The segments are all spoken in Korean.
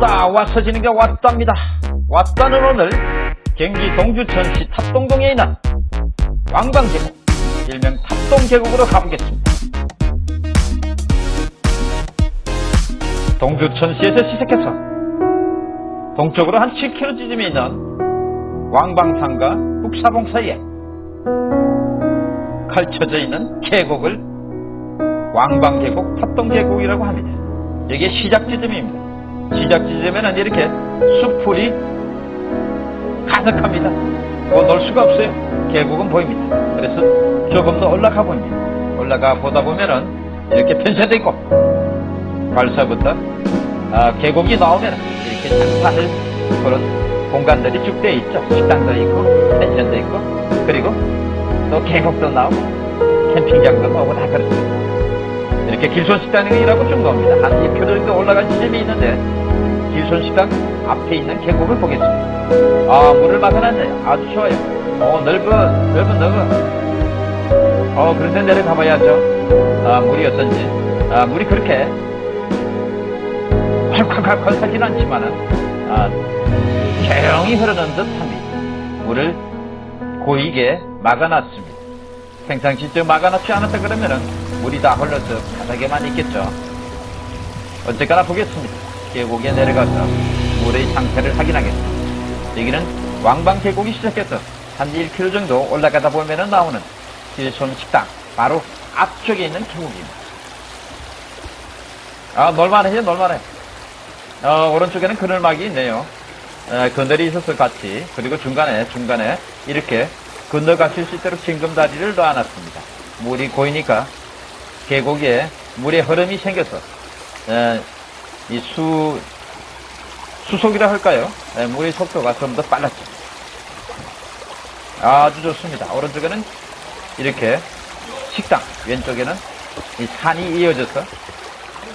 왔다 왔어지는 게 왔답니다. 왔다는 오늘 경기 동주천시 탑동동에 있는 왕방계곡 일명 탑동계곡으로 가보겠습니다. 동주천시에서 시작해서 동쪽으로 한 7km쯤에 있는 왕방산과 북사봉 사이에 펼쳐져 있는 계곡을 왕방계곡 탑동계곡이라고 합니다. 여기에 시작 지점입니다 시작 지점에는 이렇게 숲풀이 가득합니다. 뭐놀 수가 없어요. 계곡은 보입니다. 그래서 조금 더 올라가 봅니다. 올라가 보다 보면은 이렇게 편차도 있고 발사부터 아, 계곡이 나오면 이렇게 장사할 그런 공간들이 쭉 되어 있죠. 식당도 있고 펜션도 있고 그리고 또 계곡도 나오고 캠핑장도 나오고 다 그렇습니다. 이렇게 길손식당이라고 좀 나옵니다. 한 2km 정도 올라간 지점이 있는데 길손식당 앞에 있는 계곡을 보겠습니다. 아 물을 막아놨네. 아주 좋아요. 어 넓은 넓은 넓은. 어 그런데 내려가 봐야죠. 아 물이 어떤지. 아 물이 그렇게 콸콸콸콸 하진 않지만은 아 조용히 흐르는 듯합니다. 물을 고이게 막아놨습니다. 저 막아놨지 않았다 그러면은 물이 다 흘러서 바닥에만 있겠죠. 어쨌거나 보겠습니다. 계곡에 내려가서 물의 상태를 확인하겠습니다. 여기는 왕방 계곡이 시작해서 한 1km 정도 올라가다 보면은 나오는 길손 식당 바로 앞쪽에 있는 계곡입니다. 아 놀만해요 놀만해. 어, 오른쪽에는 그늘막이 있네요. 에, 그늘이 있어서 같이 그리고 중간에 중간에 이렇게 건너가실 수 있도록 징검다리를 놔놨습니다. 물이 고이니까 계곡에 물의 흐름이 생겨서 에, 이 수, 수속이라 할까요? 에, 물의 속도가 좀 더 빨랐죠. 아주 좋습니다. 오른쪽에는 이렇게 식당, 왼쪽에는 이 산이 이어져서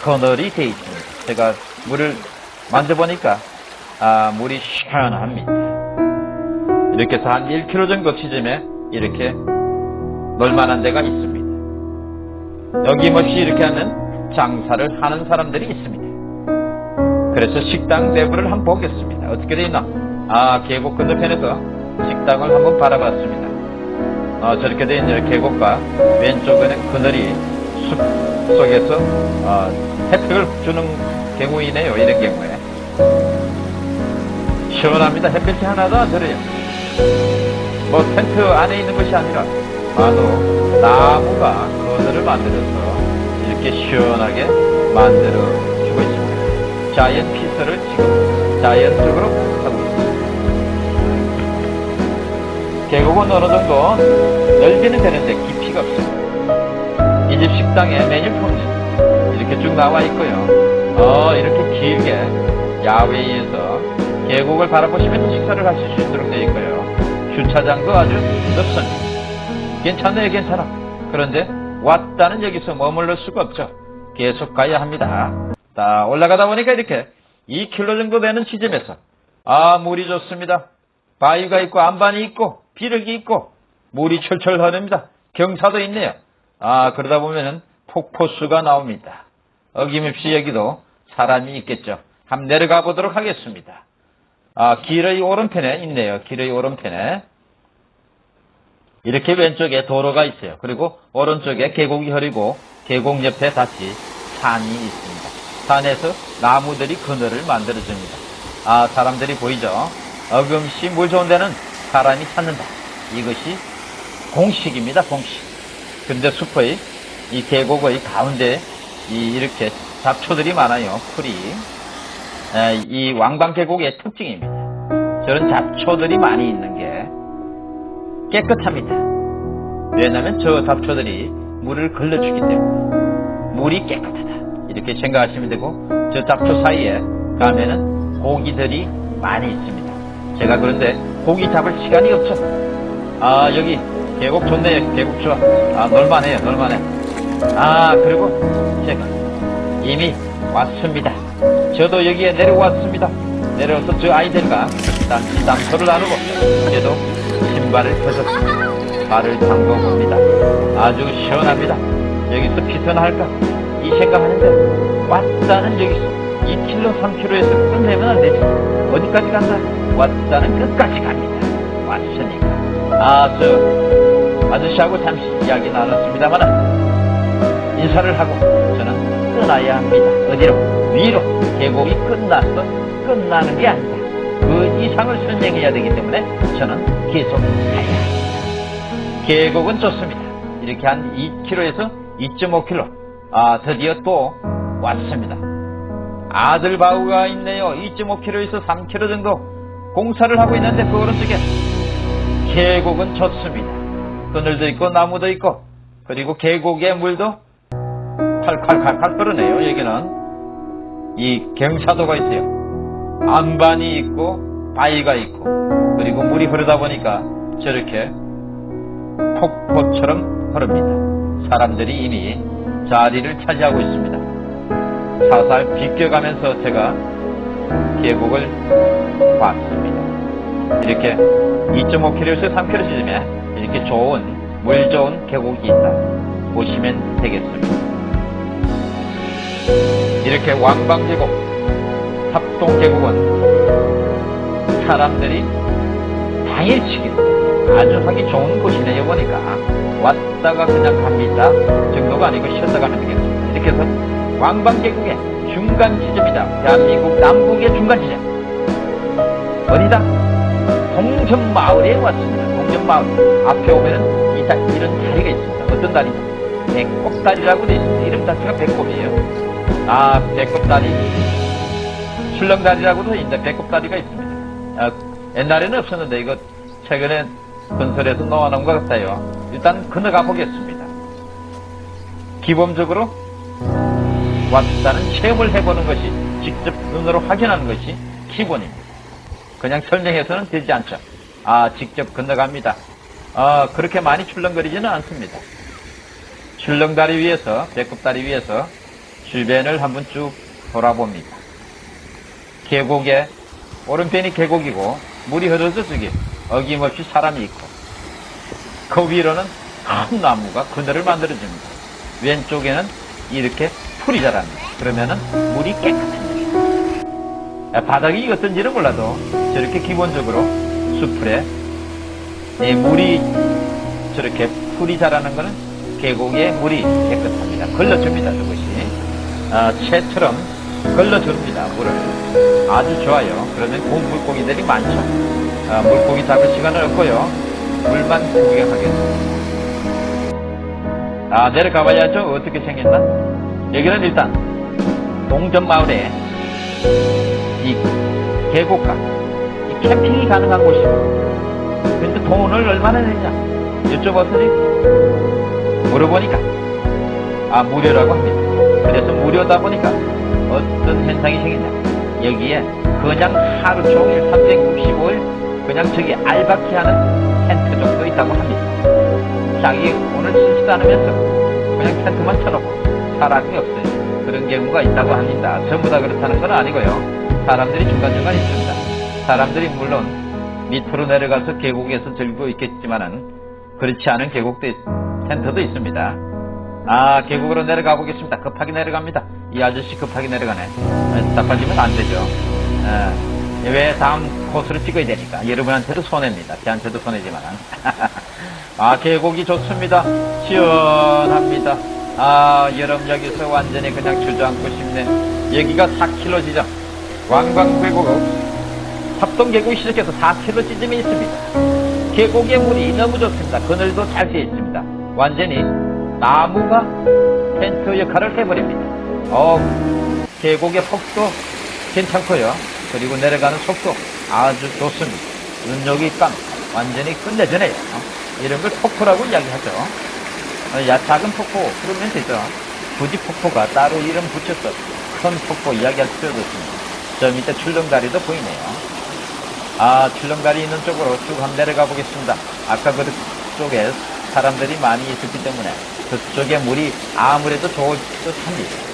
그늘이 되어 있습니다. 제가 물을 만져보니까 아, 물이 시원합니다. 이렇게 해서 한 1km 정도 지점에 이렇게 놀만한 데가 있습니다. 여김없이 이렇게 하는 장사를 하는 사람들이 있습니다. 그래서 식당 내부를 한번 보겠습니다. 어떻게 되어 있나? 아, 계곡 건너편에서 식당을 한번 바라봤습니다. 아, 저렇게 되어 있는 계곡과 왼쪽에는 그늘이 숲 속에서 아, 혜택을 주는 경우이네요. 이런 경우에. 시원합니다. 햇빛이 하나도 안 들어요. 뭐 텐트 안에 있는 것이 아니라 바로 나무가 그늘을 만들어서 이렇게 시원하게 만들어 주고 있습니다. 자이언 피서를 지금 자이언적으로 하고 있습니다. 계곡은 어느 정도 넓이는 되는데 깊이가 없습니다. 이 집 식당에 메뉴폰이 이렇게 쭉 나와 있고요. 어, 이렇게 길게 야외에서 계곡을 바라보시면서 식사를 하실 수 있도록 되어 있고요. 주차장도 아주 넓습니다. 괜찮네요, 괜찮아. 그런데 왔다는 여기서 머물러 수가 없죠. 계속 가야 합니다. 자, 올라가다 보니까 이렇게 2km 정도 되는 지점에서 아, 물이 좋습니다. 바위가 있고 안반이 있고 비력이 있고 물이 철철 흐릅니다. 경사도 있네요. 아, 그러다 보면은 폭포수가 나옵니다. 어김없이 여기도 사람이 있겠죠. 한번 내려가 보도록 하겠습니다. 아, 길의 오른편에 있네요. 길의 오른편에. 이렇게 왼쪽에 도로가 있어요. 그리고 오른쪽에 계곡이 흐르고 계곡 옆에 다시 산이 있습니다. 산에서 나무들이 그늘을 만들어줍니다. 아, 사람들이 보이죠? 어금씨 물 좋은 데는 사람이 찾는다. 이것이 공식입니다. 공식. 근데 숲의 이 계곡의 가운데 이 이렇게 잡초들이 많아요. 풀이. 에, 이 왕방 계곡의 특징입니다. 저런 잡초들이 많이 있는 게 깨끗합니다. 왜냐하면 저 잡초들이 물을 걸러주기 때문에 물이 깨끗하다. 이렇게 생각하시면 되고 저 잡초 사이에 가면은 고기들이 많이 있습니다. 제가 그런데 고기 잡을 시간이 없죠. 아 여기 계곡 좋네요. 계곡 좋아. 아 놀만해요. 놀만해. 아 그리고 제가 이미 왔습니다. 저도 여기에 내려왔습니다. 내려와서 저 아이들과 잠시 담소를 나누고 이제도 신발을 벗었습니다. 발을 담궈 봅니다. 아주 시원합니다. 여기서 피서나 할까? 이 생각하는데 왔다는 여기서 2km, 3km에서 끝내면 안 되죠. 어디까지 간다? 왔다는 끝까지 갑니다. 왔으니까. 아, 저, 아저씨하고 잠시 이야기 나눴습니다만, 인사를 하고 저는 떠나야 합니다. 어디로? 위로. 계곡이 끝났어. 끝나는 게 아니다. 그 이상을 선행해야 되기 때문에 저는 계속 가야 합니다. 계곡은 좋습니다. 이렇게 한 2km에서 2.5km. 아, 드디어 또 왔습니다. 아들 바우가 있네요. 2.5km에서 3km 정도 공사를 하고 있는데 그 오른쪽에 계곡은 좋습니다. 그늘도 있고 나무도 있고 그리고 계곡의 물도 칼칼칼칼 흐르네요. 여기는 이 경사도가 있어요. 안반이 있고 바위가 있고 그리고 물이 흐르다 보니까 저렇게 폭포처럼 흐릅니다. 사람들이 이미 자리를 차지하고 있습니다. 살살 비껴가면서 제가 계곡을 봤습니다. 이렇게 2.5km에서 3km 지점에 이렇게 좋은 물 좋은 계곡이 있다 보시면 되겠습니다. 이렇게 왕방계곡, 합동계곡은 사람들이 당일치기 아주 하기 좋은 곳이네요 보니까 왔다가 그냥 갑니다 정도가 아니고 쉬었다 가면 되겠습니다. 이렇게 해서 왕방계곡의 중간 지점이다. 대한민국 남북의 중간 지점. 어디다? 동전마을에 왔습니다. 동전마을. 앞에 오면은 이 다, 이런 다리가 있습니다. 어떤 다리냐? 배꼽다리라고 되어 있습니다. 이름 자체가 배꼽이에요. 아, 배꼽다리. 출렁다리라고도 있는데 배꼽다리가 있습니다. 아, 옛날에는 없었는데 이거 최근에 건설해서 놓아놓은 것 같아요. 일단 건너가 보겠습니다. 기본적으로 왔다는 체험을 해보는 것이 직접 눈으로 확인하는 것이 기본입니다. 그냥 설명해서는 되지 않죠. 아, 직접 건너갑니다. 아, 그렇게 많이 출렁거리지는 않습니다. 출렁다리 위에서, 배꼽다리 위에서 주변을 한번 쭉 돌아봅니다. 계곡에, 오른편이 계곡이고, 물이 흐르서 저기 어김없이 사람이 있고, 그 위로는 큰 나무가 그늘을 만들어줍니다. 왼쪽에는 이렇게 풀이 자랍니다. 그러면은 물이 깨끗합니다. 아, 바닥이 어떤지는 몰라도 저렇게 기본적으로 수풀에 이 물이 저렇게 풀이 자라는 것은 계곡의 물이 깨끗합니다. 걸러줍니다. 그것이 아, 채처럼 걸러줍니다. 물을 아주 좋아요. 그러면 고 물고기들이 많죠. 아, 물고기 잡을 시간은 없고요. 물만 구경하겠습니다. 아 내려가 봐야죠. 어떻게 생겼나? 여기는 일단 동전마을에 이 계곡과 이 캠핑이 가능한 곳이고 근데 돈을 얼마나 내냐 여쭤봤더니 물어보니까 아 무료라고 합니다 그래서 무료다 보니까 어떤 현상이 생기냐 여기에 그냥 하루 종일 365일 그냥 저기 알바키 하는 텐트 정도 있다고 합니다 자기 오늘 쓰지도 않으면서 그냥 텐트만 쳐놓고 사람이 없어요 그런 경우가 있다고 합니다. 전부 다 그렇다는 건 아니고요. 사람들이 중간중간 있습니다. 사람들이 물론 밑으로 내려가서 계곡에서 즐기고 있겠지만은 그렇지 않은 계곡도 있, 텐트도 있습니다. 아 계곡으로 내려가 보겠습니다. 급하게 내려갑니다. 이 아저씨 급하게 내려가네. 답답하지면 안 되죠. 아, 왜 다음 코스를 찍어야 되니까 여러분한테도 손해입니다. 저한테도 손해지만은 아 계곡이 좋습니다. 시원합니다. 아, 여러분 여기서 완전히 그냥 주저앉고 싶네. 여기가 4km 지점. 왕광계곡, 합동계곡이 시작해서 4km 지점이 있습니다. 계곡의 물이 너무 좋습니다. 그늘도 잘 되어 있습니다. 완전히 나무가 텐트 역할을 해버립니다. 어, 계곡의 폭도 괜찮고요. 그리고 내려가는 속도 아주 좋습니다. 눈여기 감 완전히 끝내주네요. 이런 걸 폭포라고 이야기하죠. 어, 야, 작은 폭포, 그러면 되죠. 굳이 폭포가 따로 이름 붙여서 큰 폭포 이야기할 필요도 없습니다. 저 밑에 출렁다리도 보이네요. 아, 출렁다리 있는 쪽으로 쭉 한번 내려가 보겠습니다. 아까 그쪽에 사람들이 많이 있었기 때문에 그쪽에 물이 아무래도 좋을 듯 합니다.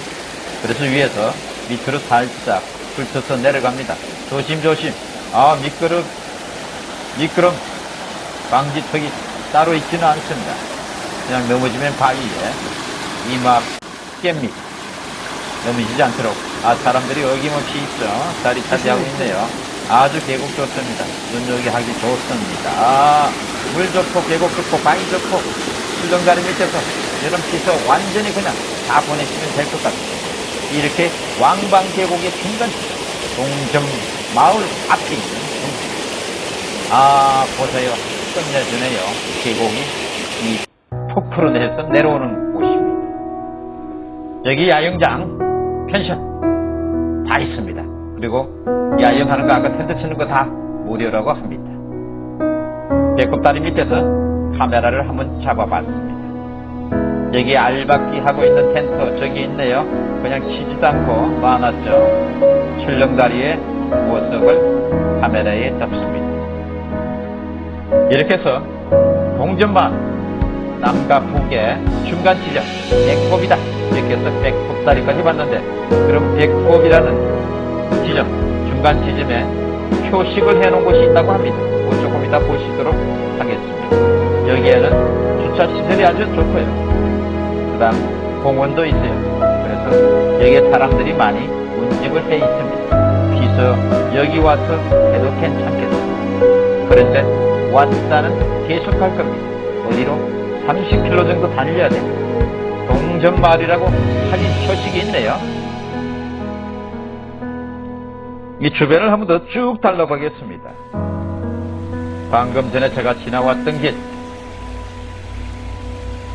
그래서 위에서 밑으로 살짝 훑어서 내려갑니다. 조심조심. 아, 미끄럼, 미끄럼, 방지턱이 따로 있지는 않습니다. 그냥 넘어지면 바위에 이막 깹니다. 넘어지지 않도록 아, 사람들이 어김없이 있죠. 자리 차지하고 있네요. 아주 계곡 좋습니다. 눈여기 하기 좋습니다. 아, 물 좋고, 계곡 좋고, 바위 좋고, 수정다리 밑에서 여름 피서 완전히 그냥 다 보내시면 될 것 같아요. 이렇게 왕방 계곡의 중간 동점 마을 앞에 있는. 아, 보세요. 끝내주네요. 계곡이 이 폭포로 내려서 내려오는 곳입니다. 여기 야영장, 펜션 다 있습니다. 그리고 야영하는 거 아까 텐트 치는 거 다 무료라고 합니다. 배꼽다리 밑에서 카메라를 한번 잡아봤습니다. 여기 알박기 하고 있는 텐트 저기 있네요. 그냥 치지도 않고 놔놨죠. 출렁다리의 모습을 카메라에 잡습니다. 이렇게 해서 동전만 남과 북의 중간 지점 백곱이다 이렇게 해서 백곱다리까지 봤는데 그럼 백곱이라는 지점 중간 지점에 표식을 해놓은 곳이 있다고 합니다 뭐 조금 이따 보시도록 하겠습니다 여기에는 주차 시설이 아주 좋고요 그 다음 공원도 있어요 그래서 여기에 사람들이 많이 운집을 해 있습니다 그래서 여기 와서 해도 괜찮겠습니다 그런데 왔다는 계속 갈 겁니다 어디로? 30km 정도 달려야 돼. 동전마을이라고 사진 표식이 있네요. 이 주변을 한 번 더 쭉 달러보겠습니다. 방금 전에 제가 지나왔던 길.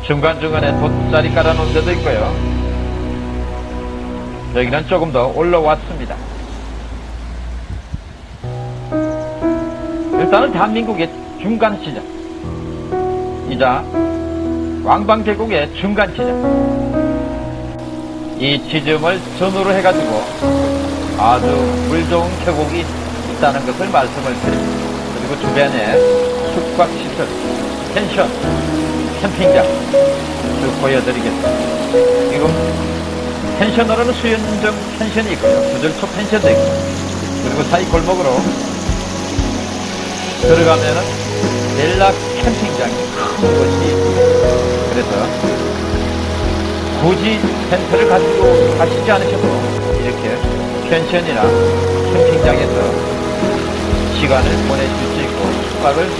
중간중간에 돗자리 깔아놓은 데도 있고요. 여기는 조금 더 올라왔습니다. 일단은 대한민국의 중간 시장. 이자 왕방계곡의 중간 지점 이 지점을 전후로 해가지고 아주 물 좋은 계곡이 있다는 것을 말씀을 드립니다. 그리고 주변에 숙박시설, 펜션, 캠핑장 쭉 보여드리겠습니다. 지금 펜션으로는 수연정 펜션이 있고요. 구절초 펜션도 있고 그리고 사이 골목으로 들어가면은 넬라 캠핑장이 큰 곳이 있습니다. 그래서 굳이 텐트를 가지고 가시지 않으셔도 이렇게 펜션이나 캠핑장에서 시간을 보내실 수 있고 숙박을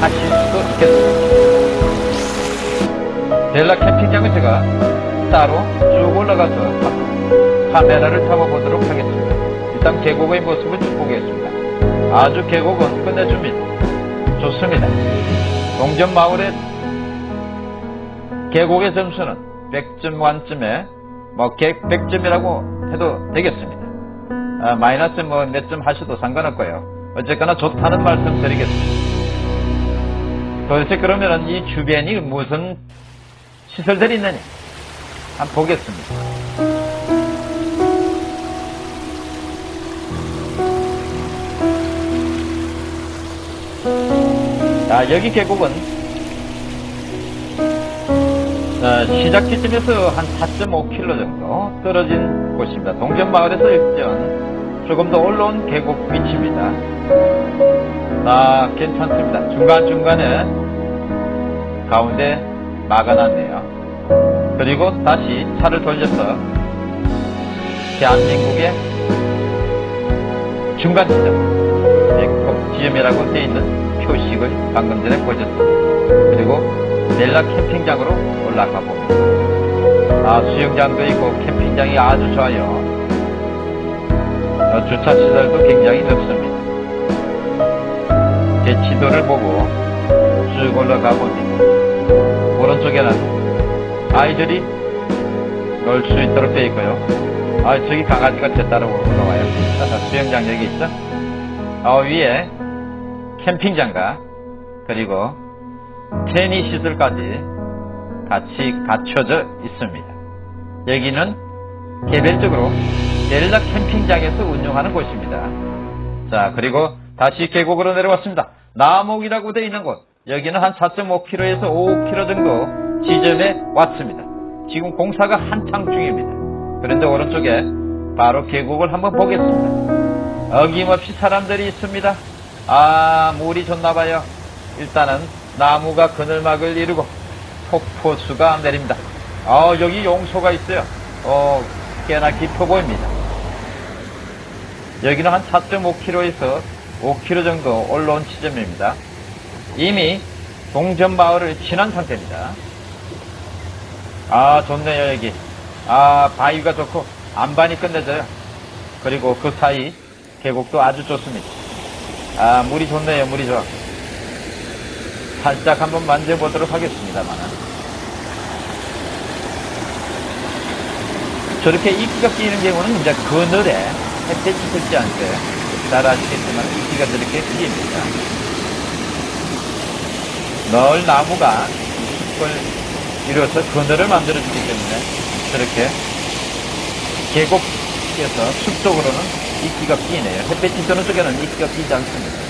하실 수도 있겠습니다. 델라 캠핑장은 제가 따로 쭉 올라가서 카메라를 잡아보도록 하겠습니다. 일단 계곡의 모습을 쭉 보겠습니다. 아주 계곡은 끝내줍니다. 좋습니다. 동전 마을의 계곡의 점수는 100점 만점에 뭐 100점이라고 해도 되겠습니다. 아, 마이너스 뭐 몇 점 하셔도 상관없고요. 어쨌거나 좋다는 말씀 드리겠습니다. 도대체 그러면은 이 주변이 무슨 시설들이 있느냐 한번 보겠습니다. 자, 여기 계곡은 어, 시작 지점에서 한 4.5km 정도 떨어진 곳입니다. 동전마을에서 일전 조금 더 올라온 계곡 위치입니다. 아, 괜찮습니다. 중간중간에 가운데 막아놨네요. 그리고 다시 차를 돌려서 대한민국의 중간 지점, 지점이라고 되어 있는 표식을 방금 전에 보셨습니다. 그리고 넬라 캠핑장으로 올라가 봅니다. 아, 수영장도 있고 캠핑장이 아주 좋아요. 어, 주차 시설도 굉장히 넓습니다. 제 지도를 보고 쭉 올라가 봅니다. 오른쪽에는 아이들이 놀 수 있도록 되어 있고요. 아, 저기 강아지가 제 따라 올라와요. 수영장 여기 있죠? 아, 위에 캠핑장과 그리고 테니 시설까지 같이 갖춰져 있습니다. 여기는 개별적으로 델라 캠핑장에서 운영하는 곳입니다. 자, 그리고 다시 계곡으로 내려왔습니다. 남옥이라고 되어 있는 곳. 여기는 한 4.5km에서 5km 정도 지점에 왔습니다. 지금 공사가 한창 중입니다. 그런데 오른쪽에 바로 계곡을 한번 보겠습니다. 어김없이 사람들이 있습니다. 아, 물이 좋나봐요. 일단은 나무가 그늘막을 이루고 폭포수가 내립니다. 아, 여기 용소가 있어요. 어, 꽤나 깊어 보입니다. 여기는 한 4.5km에서 5km 정도 올라온 지점입니다. 이미 동전 마을을 지난 상태입니다. 아 좋네요 여기. 아 바위가 좋고 안반이 끝내져요. 그리고 그 사이 계곡도 아주 좋습니다. 아 물이 좋네요 물이 좋아. 살짝 한번 만져보도록 하겠습니다만 저렇게 이끼가 끼는 경우는 이제 그늘에 햇볕이 들지 않게 잘 아시겠지만 이끼가 저렇게 끼입니다. 널 나무가 숲을 이루어서 그늘을 만들어주기 때문에 저렇게 계곡에서 숲 쪽으로는 이끼가 끼네요. 햇볕이 드는 쪽에는 이끼가 끼지 않습니다.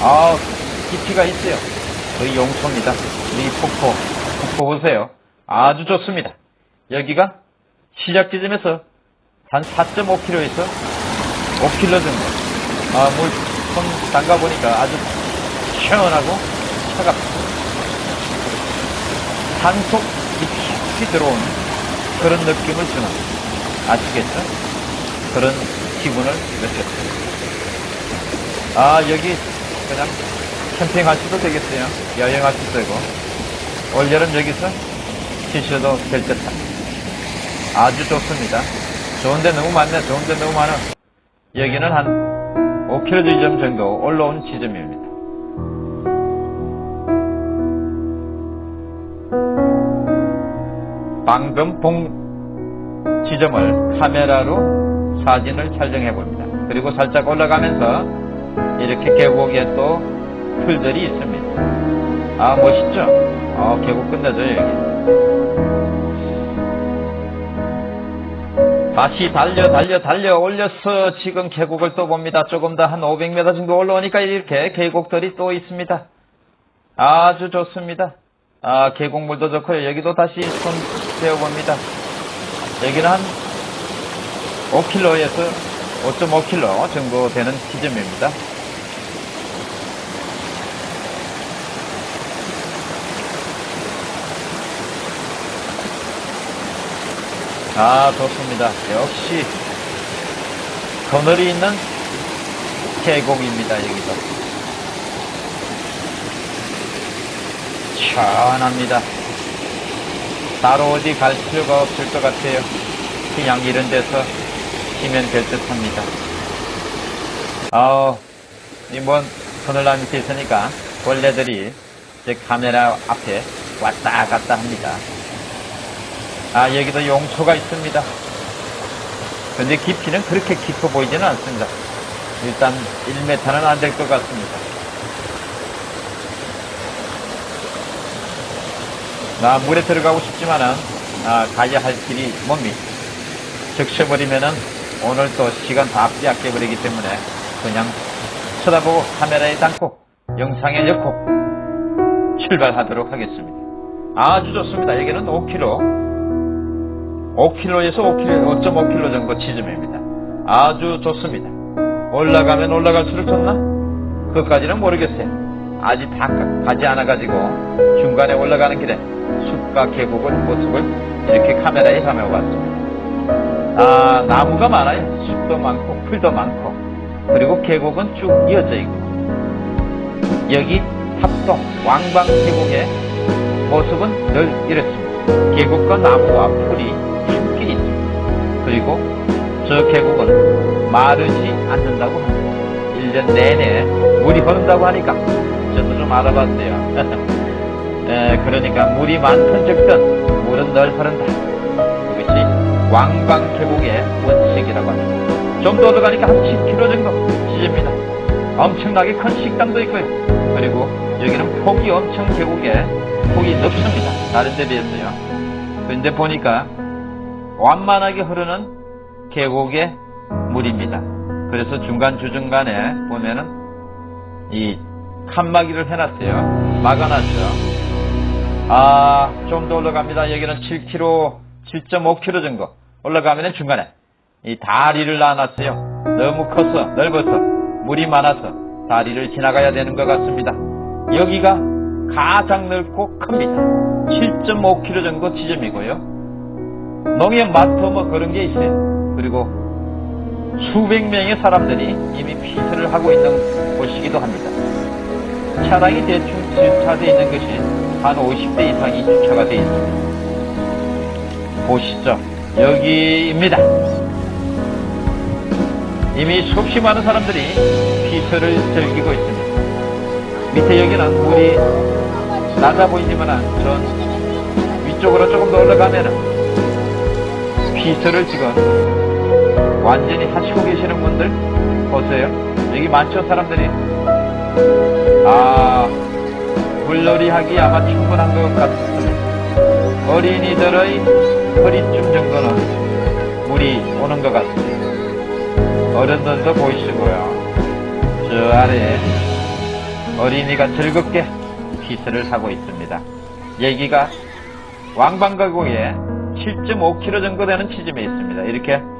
아, 깊이가 있어요. 거의 용초입니다. 이 폭포, 폭포 보세요. 아주 좋습니다. 여기가 시작 지점에서 한 4.5km에서 5km 정도. 아, 물, 손 담가 보니까 아주 시원하고 차갑습니다. 산속 깊이 들어온 그런 느낌을 주는, 아시겠죠? 그런 기분을 느꼈어요. 아, 여기 그냥 캠핑 하셔도 되겠어요. 여행하셔도 되고. 올여름 여기서 쉬셔도 될 듯합니다. 아주 좋습니다. 좋은데 너무 많네. 좋은데 너무 많아. 여기는 한 5km 지점 정도 올라온 지점입니다. 방금 본 지점을 카메라로 사진을 촬영해 봅니다. 그리고 살짝 올라가면서 이렇게 계곡에 또 풀들이 있습니다. 아 멋있죠? 아 계곡 끝내줘요 여기. 다시 달려 달려 달려 올려서 지금 계곡을 또 봅니다. 조금 더 한 500m 정도 올라오니까 이렇게 계곡들이 또 있습니다. 아주 좋습니다. 아 계곡물도 좋고요. 여기도 다시 손 대어봅니다. 여기는 한 5km에서 5.5km 정도 되는 지점입니다. 아, 좋습니다. 역시, 그늘이 있는 계곡입니다, 여기도. 시원합니다. 따로 어디 갈 필요가 없을 것 같아요. 그냥 이런 데서 쉬면 될 듯 합니다. 아우, 이뭔 그늘나 밑에 있으니까 벌레들이 제 카메라 앞에 왔다 갔다 합니다. 아, 여기도 용초가 있습니다. 근데 깊이는 그렇게 깊어 보이지는 않습니다. 일단 1m는 안 될 것 같습니다. 나 물에 들어가고 싶지만은 아, 가야 할 길이 뭡니까? 적셔버리면은 오늘 또 시간 다 빼앗겨 버리기 때문에 그냥 쳐다보고 카메라에 담고 영상에 넣고 출발하도록 하겠습니다. 아주 좋습니다. 여기는 5km 5km에서 5km, 5.5km 정도 지점입니다. 아주 좋습니다. 올라가면 올라갈수록 좋나? 그것까지는 모르겠어요. 아직 다 가지 않아가지고 중간에 올라가는 길에 숲과 계곡을 모습을 이렇게 카메라에 담아봤습니다. 아, 나무가 많아요. 숲도 많고 풀도 많고 그리고 계곡은 쭉 이어져 있고 여기 합동 왕방 계곡의 모습은 늘 이렇습니다. 계곡과 나무와 풀이 깊이 있습니다. 그리고 저 계곡은 마르지 않는다고 합니다. 1년 내내 물이 흐른다고 하니까 저도 좀 알아봤어요. 에, 그러니까 물이 많든 적든 물은 늘 흐른다. 이것이 왕방 계곡의 원칙이라고 합니다. 좀 더 들어가니까 한 10km 정도 지집니다. 엄청나게 큰 식당도 있고요. 그리고 여기는 폭이 엄청 계곡에 폭이 넓습니다. 다른 데 비해서요. 근데 보니까 완만하게 흐르는 계곡의 물입니다. 그래서 중간 주중간에 보면은 이 칸막이를 해놨어요. 막아놨죠. 아, 좀 더 올라갑니다. 여기는 7km, 7.5km 정도 올라가면 중간에 이 다리를 놔놨어요. 너무 커서, 넓어서, 물이 많아서 다리를 지나가야 되는 것 같습니다. 여기가 가장 넓고 큽니다. 7.5km 정도 지점이고요. 농협 마트 뭐 그런 게 있어요. 그리고 수백 명의 사람들이 이미 피서를 하고 있는 곳이기도 합니다. 차량이 대충 주차되어 있는 것이 한 50대 이상이 주차가 되어 있습니다. 보시죠. 여기입니다. 이미 수없이 많은 사람들이 피서를 즐기고 있습니다. 밑에 여기는 물이 낮아 보이지만 전 위쪽으로 조금 더 올라가면은 피서를 지금 완전히 하시고 계시는 분들 보세요. 여기 많죠 사람들이. 아 물놀이 하기 아마 충분한 것 같습니다. 어린이들의 허리쯤 정도는 물이 오는 것 같습니다. 어른들도 보이시고요. 저 아래에 어린이가 즐겁게 피스를 하고 있습니다. 여기가 왕방가구에 7.5km 정도 되는 지점에 있습니다. 이렇게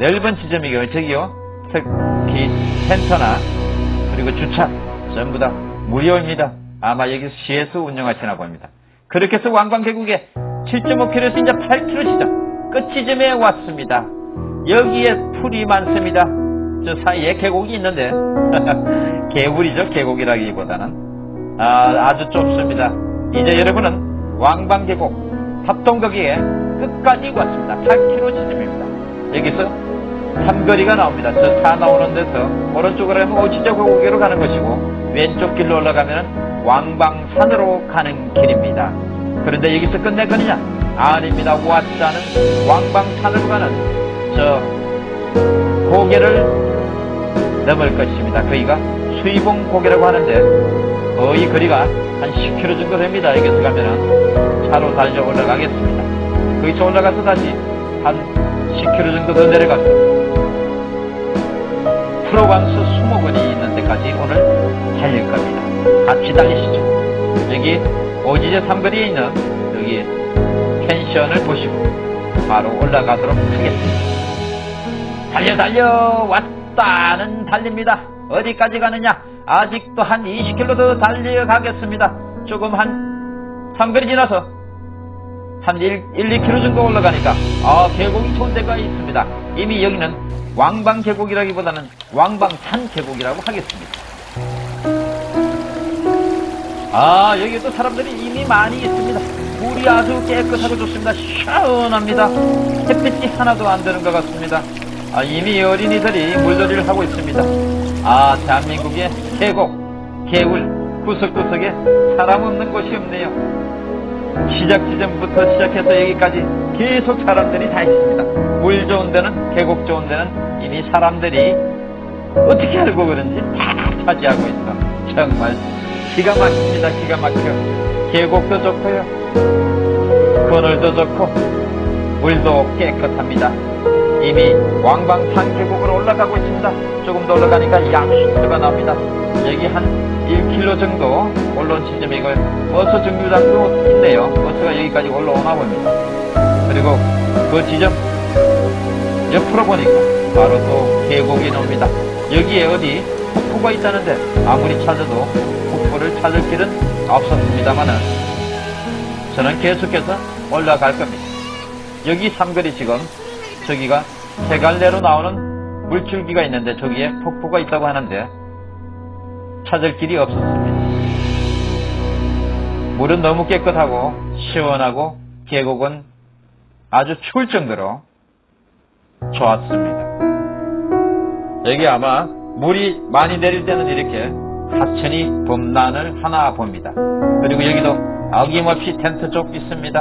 넓은 지점이고요. 저기요. 특히 센터나 그리고 주차 전부 다 무료입니다. 아마 여기 시에서 운영하시나 봅니다. 그렇게 해서 왕방계곡에 7.5km에서 이제 8km 지점 끝 지점에 왔습니다. 여기에 풀이 많습니다. 저 사이에 계곡이 있는데 개울이죠 계곡이라기보다는 아, 주 좁습니다. 이제 여러분은 왕방계곡 합동거기에 끝까지 왔습니다. 8km 지점입니다. 여기서 삼거리가 나옵니다. 저 차 나오는 데서 오른쪽으로 오치자 계곡으로 가는 것이고 왼쪽 길로 올라가면 왕방산으로 가는 길입니다. 그런데 여기서 끝낼 거느냐? 아닙니다. 왔다는 왕방산으로 가는 저 고개를 넘을 것입니다. 거기가 수이봉 고개라고 하는데 거의 거리가 한 10km 정도 됩니다. 여기서 가면은 차로 달려 올라가겠습니다. 거기서 올라가서 다시 한 10km 정도 더 내려가서 프로방스 수목원이 있는 데까지 오늘 달릴 겁니다. 같이 달리시죠. 여기 오지제 삼거리에 있는 여기 펜션을 보시고 바로 올라가도록 하겠습니다. 달려 달려 왔다는 달립니다. 어디까지 가느냐? 아직도 한 20km 더 달려가겠습니다. 조금 한 삼거리 지나서 한 1, 1 2km 정도 올라가니까 아 계곡이 좋은 데가 있습니다. 이미 여기는 왕방 계곡이라기보다는 왕방산 계곡이라고 하겠습니다. 아 여기 또 사람들이 이미 많이 있습니다. 물이 아주 깨끗하고 좋습니다. 시원합니다. 햇빛이 하나도 안 드는 것 같습니다. 아, 이미 어린이들이 물놀이를 하고 있습니다. 아, 대한민국의 계곡, 개울, 구석구석에 사람 없는 곳이 없네요. 시작 지점부터 시작해서 여기까지 계속 사람들이 다 있습니다. 물 좋은 데는, 계곡 좋은 데는 이미 사람들이 어떻게 알고 그런지 다 차지하고 있어. 정말 기가 막힙니다. 기가 막혀. 계곡도 좋고요. 그늘도 좋고, 물도 깨끗합니다. 이미 왕방산 계곡으로 올라가고 있습니다. 조금 더 올라가니까 약수터가 나옵니다. 여기 한 1km 정도 올라온 지점이고 버스 정류장도 있네요. 버스가 여기까지 올라오나 봅니다. 그리고 그 지점 옆으로 보니까 바로 또 계곡이 나옵니다. 여기에 어디 폭포가 있다는데 아무리 찾아도 폭포를 찾을 길은 없었습니다만은 저는 계속해서 올라갈 겁니다. 여기 삼거리 지금 저기가 세 갈래로 나오는 물줄기가 있는데 저기에 폭포가 있다고 하는데 찾을 길이 없었습니다. 물은 너무 깨끗하고 시원하고 계곡은 아주 추울 정도로 좋았습니다. 여기 아마 물이 많이 내릴 때는 이렇게 하천이 봄난을 하나 봅니다. 그리고 여기도 어김없이 텐트 쪽 있습니다.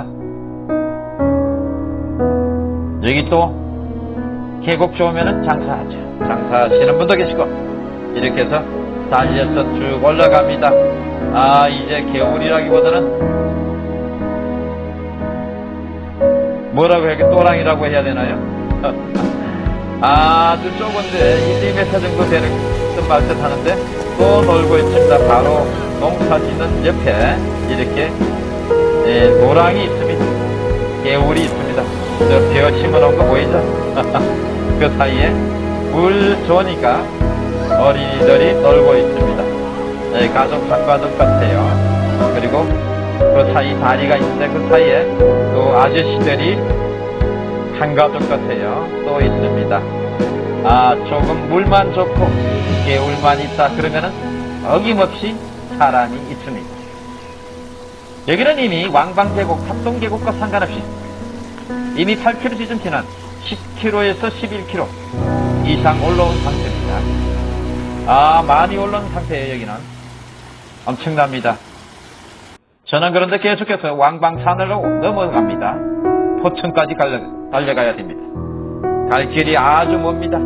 여기 또 계곡 좋으면 장사하죠. 장사하시는 분도 계시고 이렇게 해서 달려서 쭉 올라갑니다. 아 이제 겨울이라기보다는 뭐라고 해야 또랑이라고 해야 되나요? 아주 좁은데 1, 2m 정도 되는 말듯 하는데 또 놀고 있습니다. 바로 농사 짓는 옆에 이렇게 예, 노랑이 있습니다. 개울이 있습니다. 저벼 심어놓은 거 보이죠? 그 사이에 물 좋으니까 어린이들이 놀고 있습니다. 네, 가족 한 가족 같아요. 그리고 그 사이 다리가 있는데 그 사이에 또 아저씨들이 한 가족 같아요. 또 있습니다. 아, 조금 물만 좋고 개울만 있다 그러면은 어김없이 사람이 있습니다. 여기는 이미 왕방계곡, 합동계곡과 상관없이 이미 8km 지점 지난 10km에서 11km 이상 올라온 상태입니다. 아, 많이 올라온 상태예요, 여기는. 엄청납니다. 저는 그런데 계속해서 왕방산으로 넘어갑니다. 포천까지 달려, 달려가야 됩니다. 갈 길이 아주 멉니다.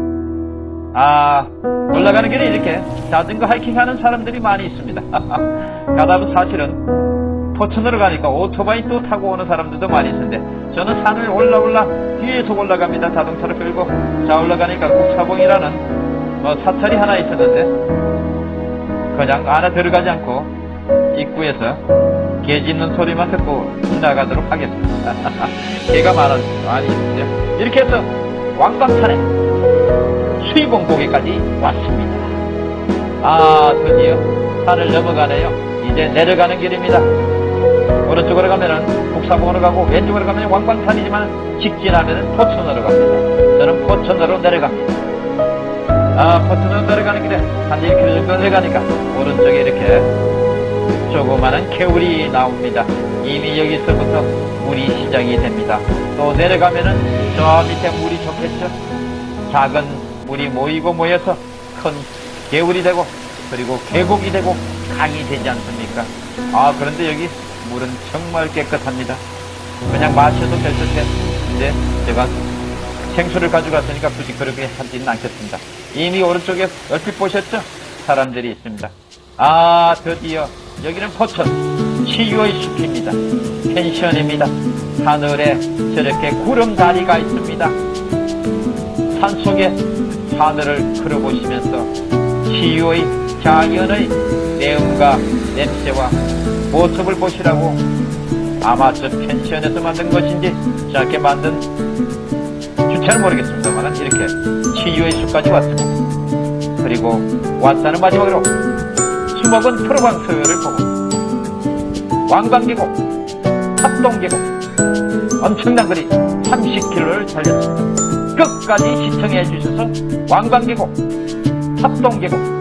아, 올라가는 길에 이렇게 자전거 하이킹 하는 사람들이 많이 있습니다. 가다 보면 사실은 포천으로 가니까 오토바이 또 타고 오는 사람들도 많이 있는데 저는 산을 올라 올라 뒤에서 올라갑니다. 자동차를 끌고 자 올라가니까 국사봉이라는 뭐 사찰이 하나 있었는데 그냥 안에 들어가지 않고 입구에서 개 짖는 소리만 듣고 지나가도록 하겠습니다. 개가 많아, 많이 있는데요. 이렇게 해서 왕방산에 수입봉고개까지 왔습니다. 아, 드디어 산을 넘어가네요. 이제 내려가는 길입니다. 오른쪽으로 가면은 국사봉으로 가고 왼쪽으로 가면 왕방산이지만 직진하면은 포천으로 갑니다. 저는 포천으로 내려갑니다. 아, 포천으로 내려가는 길에 한 1km 정도 내려가니까 오른쪽에 이렇게 조그마한 개울이 나옵니다. 이미 여기서부터 물이 시작이 됩니다. 또 내려가면은 저 밑에 물이 좋겠죠? 작은 물이 모이고 모여서 큰 개울이 되고 그리고 계곡이 되고 강이 되지 않습니까? 아 그런데 여기 물은 정말 깨끗합니다. 그냥 마셔도 될 듯해. 근데 제가 생수를 가져갔으니까 굳이 그렇게 하지는 않겠습니다. 이미 오른쪽에 얼핏 보셨죠? 사람들이 있습니다. 아 드디어 여기는 포천 치유의 숲입니다. 펜션입니다. 하늘에 저렇게 구름 다리가 있습니다. 산 속에 하늘을 걸어보시면서 치유의 자연의 내음과 냄새와 모습을 보시라고 아마 저 펜션에서 만든 것인지 저렇게 만든 주체는 모르겠습니다만 이렇게 치유의 숲까지 왔습니다. 그리고 왔다는 마지막으로 수목은 프로방스를 보고 왕방계곡, 합동계곡 엄청난 거리 30km를 달렸습니다. 끝까지 시청해 주셔서 왕방계곡, 합동계곡